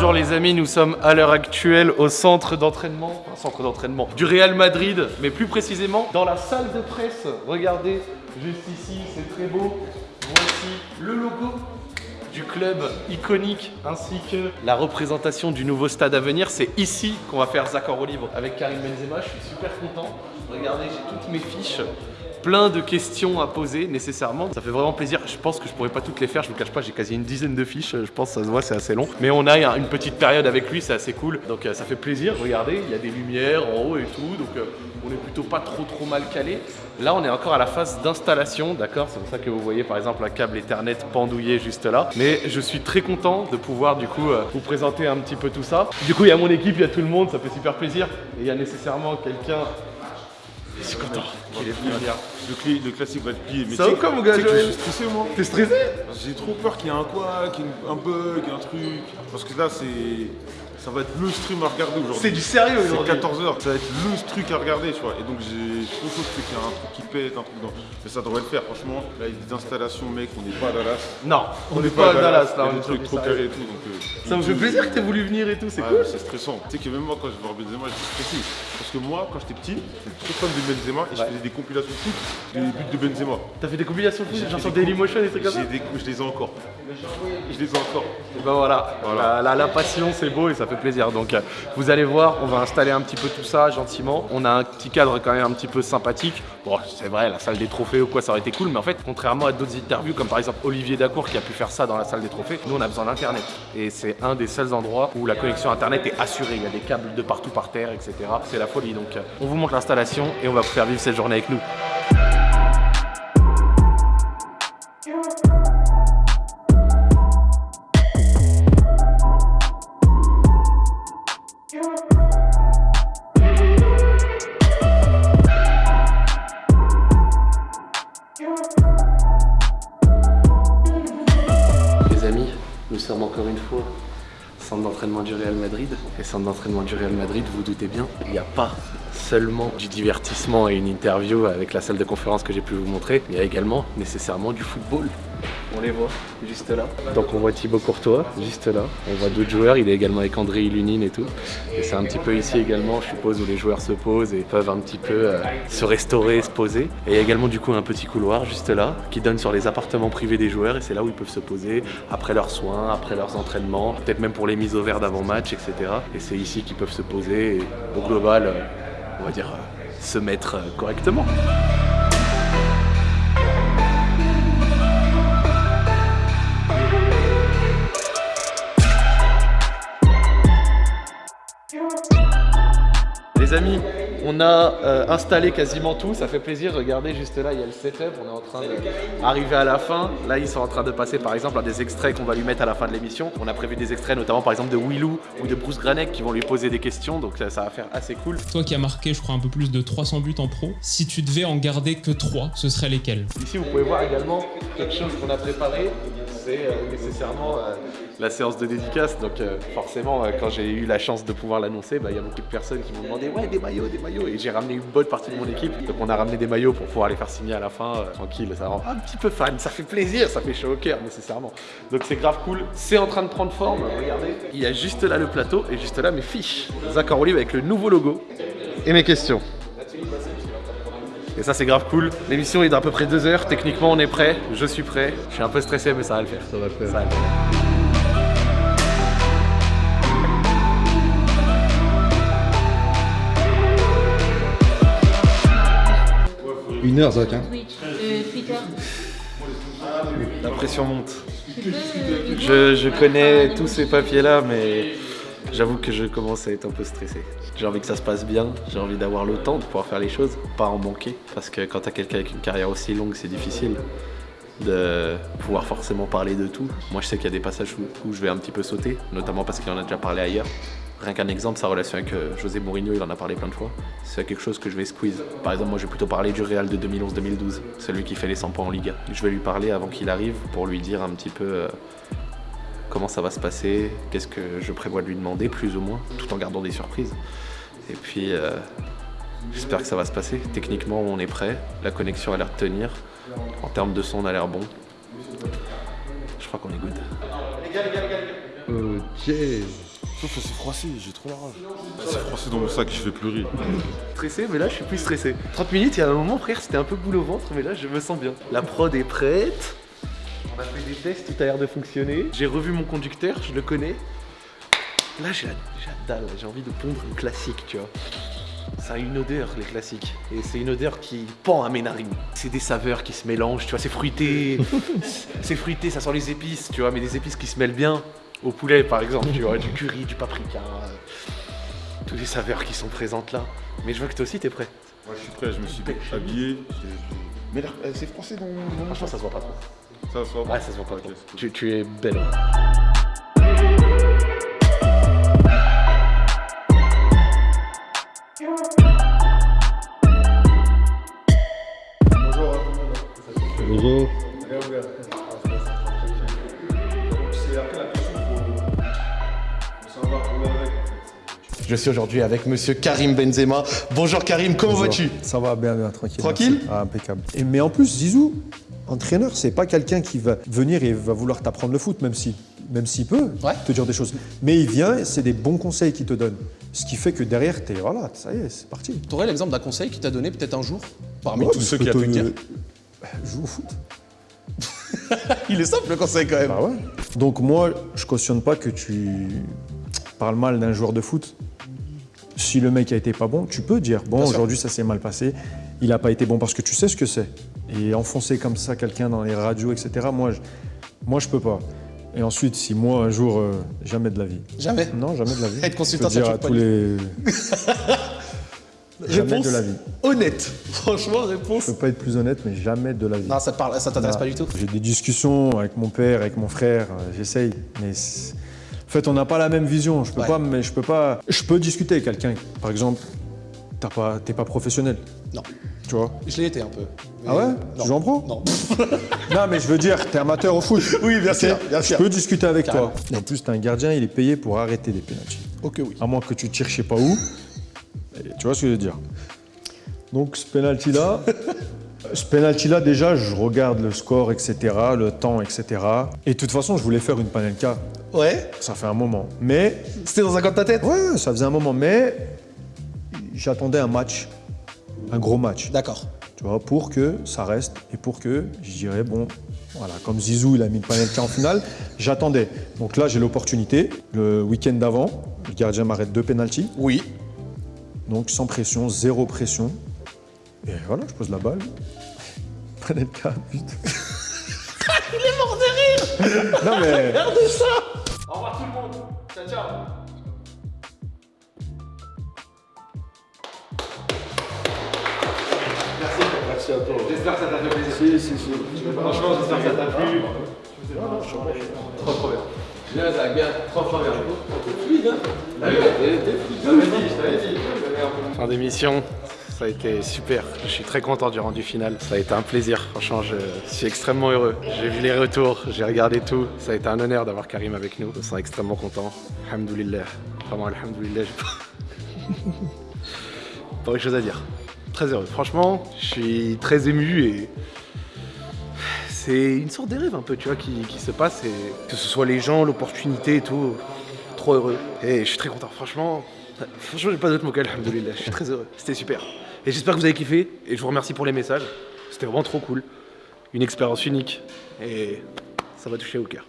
Bonjour les amis, nous sommes à l'heure actuelle au centre d'entraînement, enfin, centre d'entraînement du Real Madrid, mais plus précisément dans la salle de presse. Regardez, juste ici, c'est très beau. Voici le logo du club iconique ainsi que la représentation du nouveau stade à venir. C'est ici qu'on va faire Zaccord au livre avec Karim Benzema. Je suis super content. Regardez, j'ai toutes mes fiches plein de questions à poser nécessairement. Ça fait vraiment plaisir. Je pense que je pourrais pas toutes les faire. Je vous cache pas, j'ai quasi une dizaine de fiches. Je pense que ça se voit, c'est assez long. Mais on a une petite période avec lui, c'est assez cool. Donc euh, ça fait plaisir. Regardez, il y a des lumières en haut et tout. Donc euh, on est plutôt pas trop trop mal calé. Là, on est encore à la phase d'installation, d'accord? C'est pour ça que vous voyez par exemple un câble Ethernet pendouillé juste là. Mais je suis très content de pouvoir du coup euh, vous présenter un petit peu tout ça. Du coup, il y a mon équipe, il y a tout le monde, ça fait super plaisir. Et il y a nécessairement quelqu'un suis content. Le, classique va être plié. Mais Ça va quoi, mon gars, Je suis stressé moi. T'es stressé? J'ai trop peur qu'il y ait un quoi, qu'il y ait un bug, un truc. Parce que là c'est. Ça va être le stream à regarder aujourd'hui. C'est du sérieux C'est aujourd'hui 14h, ça va être le truc à regarder, tu vois. Et donc j'ai trop chaud qu'il y ait un truc qui pète, un truc dans. Mais ça devrait le faire, franchement. Là, il y a des installations, mec, on n'est pas à Dallas. Non, on n'est pas à Dallas là. Il y a des trucs trop carrés et tout. Donc, euh, Ça me fait plaisir que t'aies voulu venir et tout, c'est cool. C'est stressant. Tu sais que même moi, quand je vais voir Benzema, j'étais stressé. Parce que moi, quand j'étais petit, j'étais trop fan de Benzema et je faisais des compilations foot des buts de Benzema. T'as fait des compilations de foot, genre sur des Dailymotion et des trucs comme ça je les ai encore. Je les ai encore. Et ben voilà, la passion c'est beau et ça plaisir. Donc euh, vous allez voir, on va installer un petit peu tout ça gentiment. On a un petit cadre quand même un petit peu sympathique. Bon, c'est vrai, la salle des trophées ou quoi, ça aurait été cool, mais en fait, contrairement à d'autres interviews, comme par exemple Olivier Dacour qui a pu faire ça dans la salle des trophées, nous on a besoin d'internet. Et c'est un des seuls endroits où la connexion internet est assurée. Il y a des câbles de partout par terre, etc. C'est la folie. Donc euh, on vous montre l'installation et on va vous faire vivre cette journée avec nous. Amis, nous sommes encore une fois centre d'entraînement du Real Madrid. Et centre d'entraînement du Real Madrid, vous doutez bien, il n'y a pas seulement du divertissement et une interview avec la salle de conférence que j'ai pu vous montrer, mais il y a également nécessairement du football. On les voit juste là. Donc on voit Thibaut Courtois juste là. On voit d'autres joueurs. Il est également avec André Ilunine et tout. Et c'est un petit peu ici également, je suppose, où les joueurs se posent et peuvent un petit peu euh, se restaurer, se poser. Et il y a également du coup un petit couloir juste là qui donne sur les appartements privés des joueurs et c'est là où ils peuvent se poser après leurs soins, après leurs entraînements, peut-être même pour les mises au vert d'avant-match, etc. Et c'est ici qu'ils peuvent se poser et au global, euh, on va dire, euh, se mettre correctement. Les amis, on a euh, installé quasiment tout, ça fait plaisir. Regardez juste là, il y a le setup. On est en train d'arriver à la fin. Là, ils sont en train de passer par exemple à des extraits qu'on va lui mettre à la fin de l'émission. On a prévu des extraits notamment par exemple de Willou ou de Bruce Granek qui vont lui poser des questions. Donc ça, ça va faire assez cool. Toi qui as marqué, je crois, un peu plus de 300 buts en pro, si tu devais en garder que 3, ce seraient lesquels? Ici, vous pouvez voir également quelque chose qu'on a préparé. C'est euh, nécessairement euh, la séance de dédicace. Donc, euh, forcément, euh, quand j'ai eu la chance de pouvoir l'annoncer, bah, il y a beaucoup de personnes qui m'ont demandé Ouais, des maillots, des maillots. Et j'ai ramené une bonne partie de mon équipe. Donc, on a ramené des maillots pour pouvoir les faire signer à la fin. euh, tranquille, ça rend un petit peu fan. Ça fait plaisir, ça fait chaud au cœur, nécessairement. Donc, c'est grave cool. C'est en train de prendre forme. Regardez, il y a juste là le plateau et juste là mes fiches. Zach Olive avec le nouveau logo et mes questions. Et ça c'est grave cool. L'émission est d'à peu près deux heures. Techniquement on est prêt. Je suis prêt. Je suis un peu stressé mais ça va le faire. Ça va le faire. Ça va le faire. Une heure, Zach. Hein. Twitch, euh, Twitter. La pression monte. Euh, Je, je connais tous ces papiers là mais j'avoue que je commence à être un peu stressé. J'ai envie que ça se passe bien. J'ai envie d'avoir le temps de pouvoir faire les choses, pas en manquer. Parce que quand t'as quelqu'un avec une carrière aussi longue c'est difficile de pouvoir forcément parler de tout. Moi je sais qu'il y a des passages où, où je vais un petit peu sauter, notamment parce qu'il en a déjà parlé ailleurs. Rien qu'un exemple, sa relation avec euh, José Mourinho, il en a parlé plein de fois. C'est quelque chose que je vais squeeze. Par exemple, moi, je vais plutôt parler du Real de 2011-2012, celui qui fait les 100 points en Liga. Je vais lui parler avant qu'il arrive pour lui dire un petit peu euh, comment ça va se passer, qu'est-ce que je prévois de lui demander, plus ou moins, tout en gardant des surprises. Et puis, euh, j'espère que ça va se passer. Techniquement, on est prêt. La connexion a l'air de tenir. En termes de son, on a l'air bon. Je crois qu'on est good. Ok. Sauf que c'est froissé, j'ai trop la rage. C'est froissé dans mon sac, je vais pleurer. Stressé, mais là je suis plus stressé. 30 minutes, il y a un moment, frère, c'était un peu boule au ventre, mais là je me sens bien. La prod est prête. On a fait des tests, tout a l'air de fonctionner. J'ai revu mon conducteur, je le connais. Là j'ai la, dalle, j'ai envie de pondre un classique, tu vois. Ça a une odeur, les classiques. Et c'est une odeur qui pend à mes narines. C'est des saveurs qui se mélangent, tu vois, c'est fruité. c'est fruité, ça sent les épices, tu vois, mais des épices qui se mêlent bien au poulet, par exemple, tu vois, du curry, du paprika. euh, Toutes les saveurs qui sont présentes là. Mais je vois que toi aussi t'es prêt. Moi, je suis prêt, je me suis habillé. Mais là, euh, c'est froissé dans mon Franchement, ça se voit pas trop. Ça, ça va Ouais, ça se voit pas Ok, trop. c'est cool. Tu, tu es belle. Bonjour. Je suis aujourd'hui avec monsieur Karim Benzema. Bonjour Karim, comment vas-tu? Ça va bien, bien, tranquille. Tranquille? Ah, impeccable. Et, mais en plus, Zizou, entraîneur, c'est pas quelqu'un qui va venir et va vouloir t'apprendre le foot, même si, même s'il peut Ouais. te dire des choses. Mais il vient, et c'est des bons conseils qu'il te donne. Ce qui fait que derrière, t'es voilà, ça y est, c'est parti. Tu aurais l'exemple d'un conseil qu'il t'a donné peut-être un jour parmi Ouais, tous ceux qu'il a pu te te- dire Joue au foot. Il est simple le conseil quand même. Bah ouais. Donc moi, je cautionne pas que tu parles mal d'un joueur de foot. Si le mec a été pas bon, tu peux dire bon aujourd'hui ça s'est mal passé, il a pas été bon parce que tu sais ce que c'est. Et enfoncer comme ça quelqu'un dans les radios, etc. Moi, je, moi je peux pas. Et ensuite, si moi un jour, euh, jamais de la vie. Jamais. Non, jamais de la vie. Être consultant, Je peux dire à tous les. jamais Réponse de la vie. honnête. Franchement, réponse. Je peux pas être plus honnête, mais jamais de la vie. Non, ça parle, ça t'intéresse pas du tout. J'ai des discussions avec mon père, avec mon frère, euh, j'essaye, mais c'est- en fait, on n'a pas la même vision. Je peux Ouais. pas, mais je peux pas. Je peux discuter avec quelqu'un. Par exemple, t'as pas, t'es pas professionnel, Non. tu vois? Je l'ai été un peu. Ah ouais? Non. Tu joues en pro? Non. Non, mais je veux dire, t'es amateur au foot. Oui, bien sûr, bien sûr. Je peux discuter avec Carrément. toi. En plus, t'es un gardien, il est payé pour arrêter des pénaltys. Ok, oui. À moins que tu tires je sais pas où. Tu vois ce que je veux dire? Donc ce penalty là, ce penalty là déjà, je regarde le score, etc., le temps, etc. Et de toute façon, je voulais faire une panenka. Ouais. Ça fait un moment. Mais C'était dans un coin de ta tête? Ouais, ça faisait un moment. Mais j'attendais un match, un gros match. D'accord. Tu vois, pour que ça reste et pour que je dirais bon. Voilà, comme Zizou, il a mis une panenka en finale, j'attendais. Donc là, j'ai l'opportunité. Le week-end d'avant, le gardien m'arrête deux pénaltys. Oui. Donc sans pression, zéro pression. Et voilà, je pose la balle. Panenka, but. Il est mort de rire Non mais... Au revoir tout le monde. Ciao, ciao. Merci. Merci à toi. J'espère que ça t'a fait plaisir. Si, si, si. Franchement, j'espère que ça t'a plu. Trop, trop bien. Bien, ça bien. Trop, trop bien. Fluide, hein Je t'avais dit, je t'avais dit. Fin d'émission. Ça a été super. Je suis très content du rendu final. Ça a été un plaisir. Franchement, je suis extrêmement heureux. J'ai vu les retours, j'ai regardé tout. Ça a été un honneur d'avoir Karim avec nous. Je me sens extrêmement content. Alhamdoulilah. Vraiment, alhamdoulilah. Pas autre chose à dire. Très heureux. Franchement, je suis très ému et c'est une sorte de rêve un peu, tu vois, qui, qui se passe et que ce soit les gens, l'opportunité et tout. Trop heureux. Et je suis très content. Franchement, franchement, j'ai pas mots qu'alhamdoulilah. Je suis très heureux. C'était super. Et j'espère que vous avez kiffé et je vous remercie pour les messages. C'était vraiment trop cool. Une expérience unique et ça va toucher au cœur.